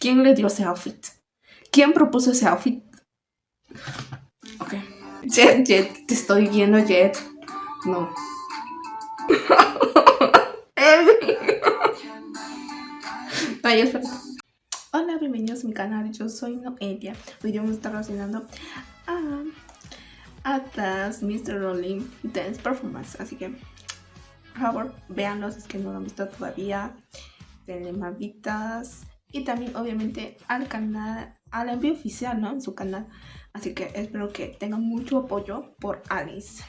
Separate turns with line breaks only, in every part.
¿Quién le dio ese outfit? ¿Quién propuso ese outfit? Ok. Jet, Jet, te estoy viendo, Jet. No. Ay, espera. Hola, bienvenidos a mi canal. Yo soy Noelia. Hoy vamos a estar relacionando a Atlas Mr. Rolling Dance Performance. Así que, por favor, véanlos. Es que no lo han visto todavía. Denle. Y también, obviamente, al canal, al envío oficial, ¿no? En su canal. Así que espero que tengan mucho apoyo por Alice.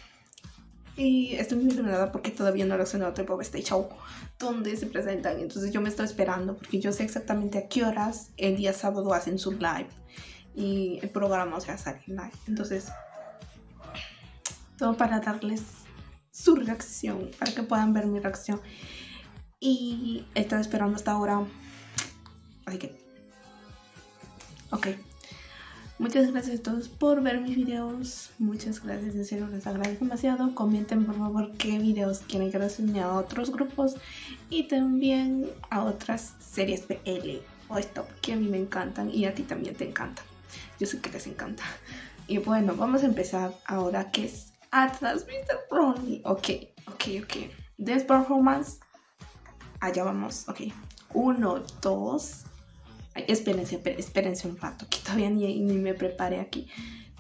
Y estoy muy emocionada porque todavía no reaccionado a Pop Stage Show donde se presentan. Entonces yo me estoy esperando porque yo sé exactamente a qué horas el día sábado hacen su live. Y el programa o sea sale live. Entonces, todo para darles su reacción, para que puedan ver mi reacción. Y estoy esperando hasta ahora. Que... Ok. Muchas gracias a todos por ver mis videos. Muchas gracias, en serio les agradezco demasiado. Comenten por favor qué videos quieren que reseñe a otros grupos y también a otras series PL o stop que a mí me encantan y a ti también te encantan. Yo sé que les encanta. Y bueno, vamos a empezar ahora que es Atlas Mr. Ronnie. Ok, ok, ok. This performance. Allá vamos, ok. Uno, dos, Ay, espérense, espérense un rato, que todavía ni, me prepare aquí.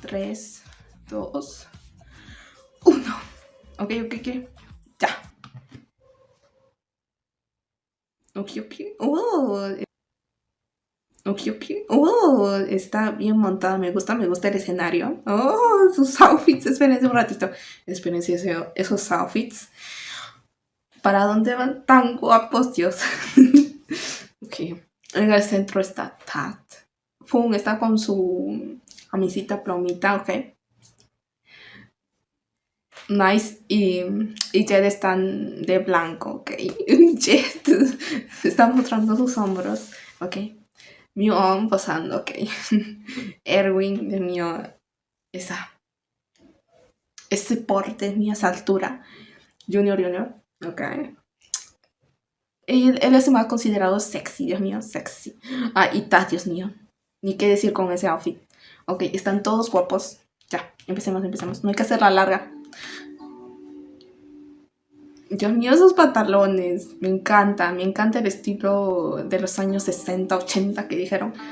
3, 2, 1. Ok, ok, ok. Ya. Ok, ok. Oh. Ok, ok. Oh, está bien montada. Me gusta, me gusta el escenario. Oh, sus outfits. Espérense un ratito. Espérense esos outfits. ¿Para dónde van tan guapos, Dios? ok. En el centro está Tat. Fung está con su camisita plomita, ok. Nice y, y Jed están de blanco, ok. Jed está mostrando sus hombros, ok. Mio posando, ok. Erwin, de mío, esa, ese porte, mi esa altura. Junior, Junior, ok. Él, es más considerado sexy, Dios mío, sexy. Ah, y ta, Dios mío. Ni qué decir con ese outfit. Ok, están todos guapos. Ya, empecemos, empecemos. No hay que hacerla larga. Dios mío, esos pantalones. Me encanta, me encanta el estilo de los años 60, 80 que dijeron.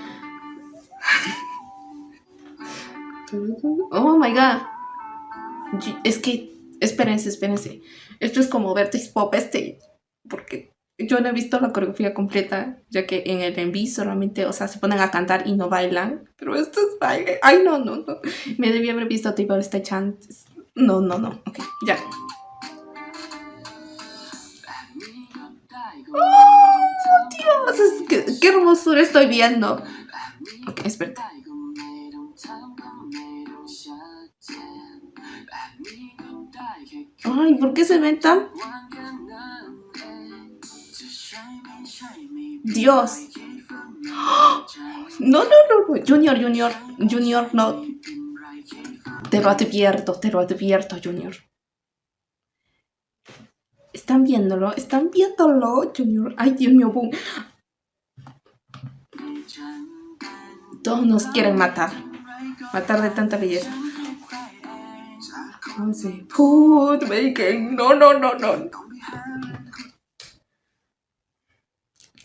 Oh my god. Es que, espérense, espérense. Esto es como Vertex Pop Stage. Porque yo no he visto la coreografía completa, ya que en el enví solamente, o sea, se ponen a cantar y no bailan. Pero esto es baile. Ay, no, no, no. Me debí haber visto tipo este chant. No, no, no. Ok, ya. ¡Oh, Dios! ¿Qué, hermosura estoy viendo. Ok, espera. Ay, ¿por qué se ven tan Dios. No, no, no, no. Junior, Junior, Junior, no. Te lo advierto, te lo advierto, Junior. ¿Están viéndolo? ¿Están viéndolo, Junior? Ay, Dios mío, boom. Todos nos quieren matar. Matar de tanta belleza. No, no, no, no.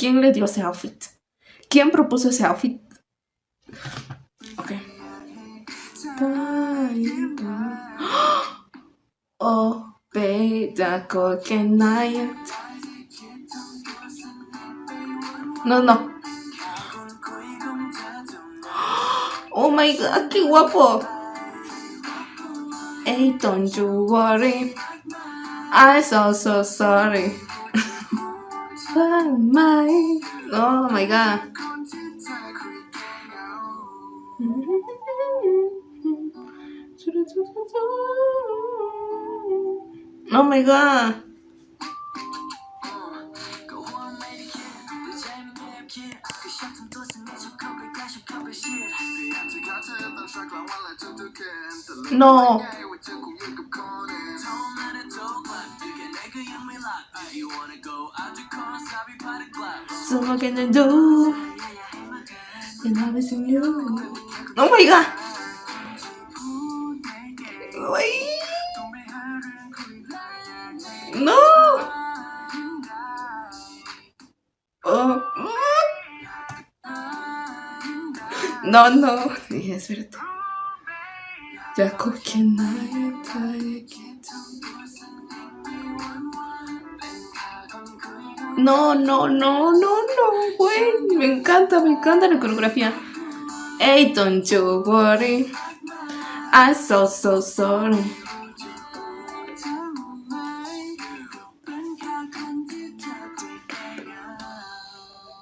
¿Quién le dio ese outfit? ¿Quién propuso ese outfit? Ok. Oh. No, no. Oh my god, qué guapo. Hey, don't you worry. I'm so, so sorry. My oh my god. Oh my god. No So what can I do? And I was in you. Oh my god. Uy. No. Oh. No, no. Dije, espérate. 약속해 나의 다에게 No, no, no, no, no, güey. Me encanta, me encanta la coreografía. Hey, don't you worry. I'm so, so sorry.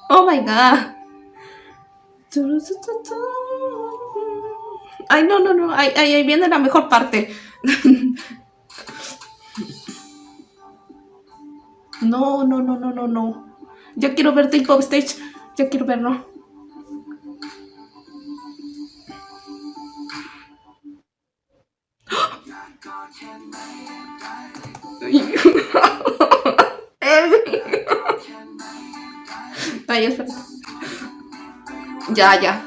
Oh my god. Ay, no, no, no. Ahí, ahí viene la mejor parte. No, no, no, no, no, no. Ya quiero verte en stage. Ya quiero verlo. Ay. Ya, ya.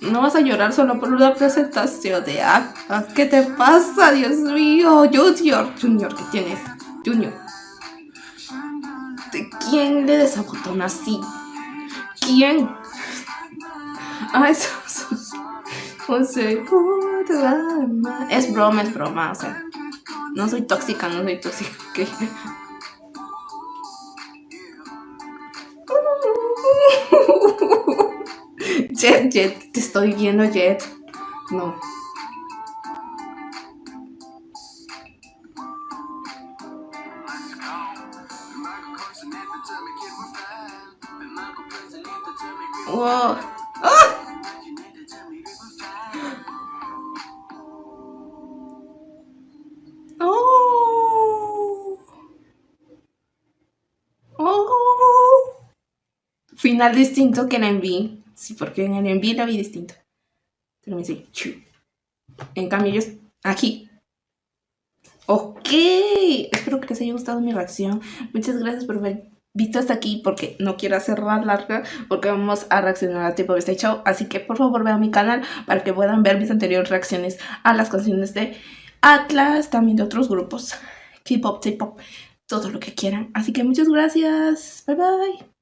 No vas a llorar solo por una presentación de acta. ¿Qué te pasa, Dios mío? Junior, Junior, ¿qué tienes? Junior. ¿De quién le desabotona así? ¿Quién? Ay, eso, Es broma, es broma, o sea. No soy tóxica, no soy tóxica. Jet, Jet, te estoy viendo, Jet. No. Wow. ¡Ah! Oh. Oh. Final distinto que en enví. Sí, porque en el enví la vi distinto. Pero dice, En cambio, yo aquí. Ok. Espero que les haya gustado mi reacción. Muchas gracias por ver visto hasta aquí porque no quiero hacerla larga porque vamos a reaccionar a tipo de este show. Así que por favor vean mi canal para que puedan ver mis anteriores reacciones a las canciones de Atlas también de otros grupos K-pop, K-pop todo lo que quieran. Así que muchas gracias. Bye bye